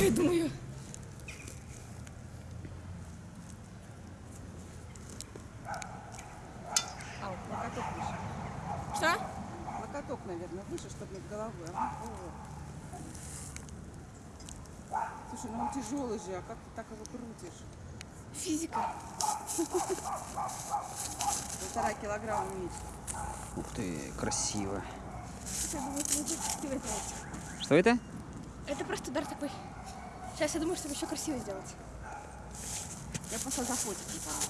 Я думаю. А, вот локоток выше. Что? Локоток, наверное, выше, чтобы над головой. Ага. О. Слушай, ну он тяжелый же, а как ты так его крутишь? Физика. Полтора килограмма меньше. Ух ты, красиво. Что это? Это просто удар такой. Сейчас я думаю, чтобы еще красиво сделать. Я просто зафотить не помню.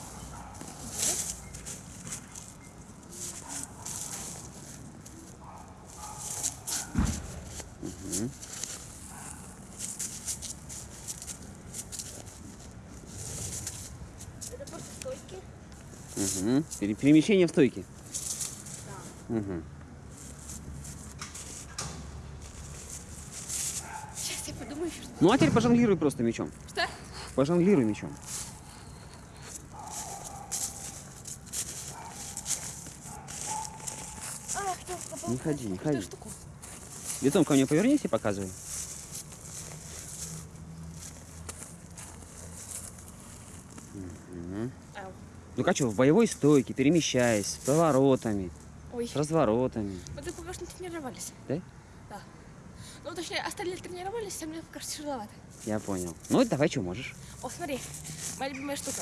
Это просто стойки. Угу. Пере- перемещение в стойке. Угу. Я подумаю еще. что- Ну а теперь пожонглируй просто мечом. Что? Пожонглируй мечом. А, кто попал? Не ходи, не ходи. Лицом ко мне повернись и показывай. Ну как что, в боевой стойке, перемещаясь, с поворотами, Ой. с разворотами. Мы пока что тренировались. Да? Да. Ну, точнее, остальные тренировались, а мне что тяжеловато. Я понял. Ну давай, что можешь. О, смотри, моя любимая штука.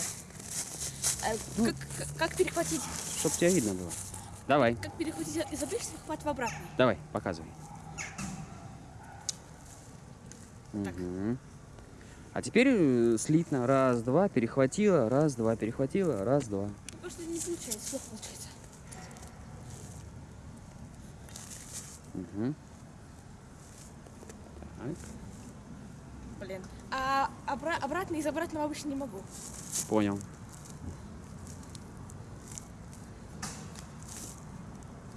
Э, Ну. как, как- перехватить, Чтоб тебя видно было. Давай, как перехватить из обычного хват в обратный. давай, показывай. Так. Мгм. А теперь э, слитно. Раз, два, перехватила, раз, два, перехватила, раз, два. Потому что не получается, плохо получается. Мгм. Блин. А обра- обратно из обратного обычно не могу. понял.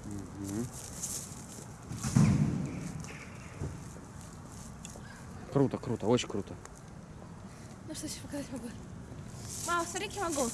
Мгм. Круто, круто, очень круто. Ну что еще показать могу? Мама, смотри, я могу.